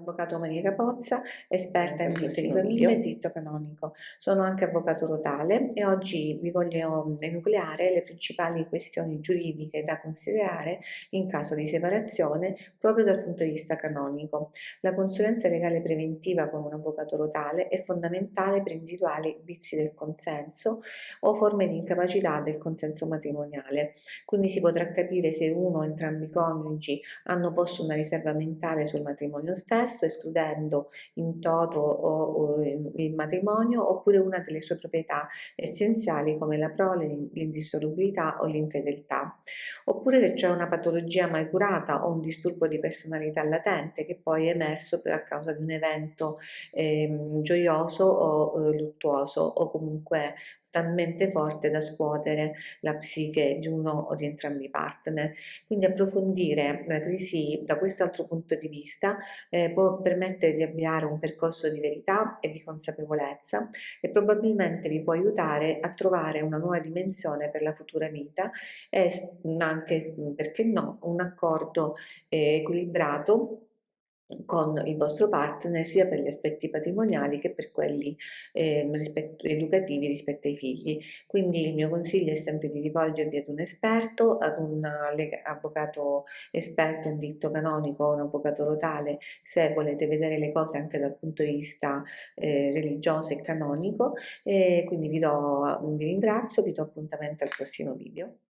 l'avvocato Maria Capozza, esperta in diritto di famiglia e diritto canonico. Sono anche avvocato rotale e oggi vi voglio enucleare le principali questioni giuridiche da considerare in caso di separazione proprio dal punto di vista canonico. La consulenza legale preventiva con un avvocato rotale è fondamentale per individuare vizi del consenso o forme di incapacità del consenso matrimoniale. Quindi si potrà capire se uno o entrambi i coniugi hanno posto una riserva mentale sul matrimonio stesso, escludendo in toto o, o il matrimonio, oppure una delle sue proprietà essenziali come la prole, l'indissolubilità o l'infedeltà. Oppure se c'è una patologia mai curata o un disturbo di personalità latente che poi è emerso a causa di un evento eh, gioioso o eh, luttuoso o comunque talmente forte da scuotere la psiche di uno o di entrambi i partner. Quindi approfondire la crisi da quest'altro punto di vista eh, può permettere di avviare un percorso di verità e di consapevolezza e probabilmente vi può aiutare a trovare una nuova dimensione per la futura vita e anche, perché no, un accordo eh, equilibrato con il vostro partner sia per gli aspetti patrimoniali che per quelli eh, rispetto, educativi rispetto ai figli. Quindi il mio consiglio è sempre di rivolgervi ad un esperto, ad un avvocato esperto in diritto canonico o un avvocato rotale se volete vedere le cose anche dal punto di vista eh, religioso e canonico. E quindi vi, do, vi ringrazio, vi do appuntamento al prossimo video.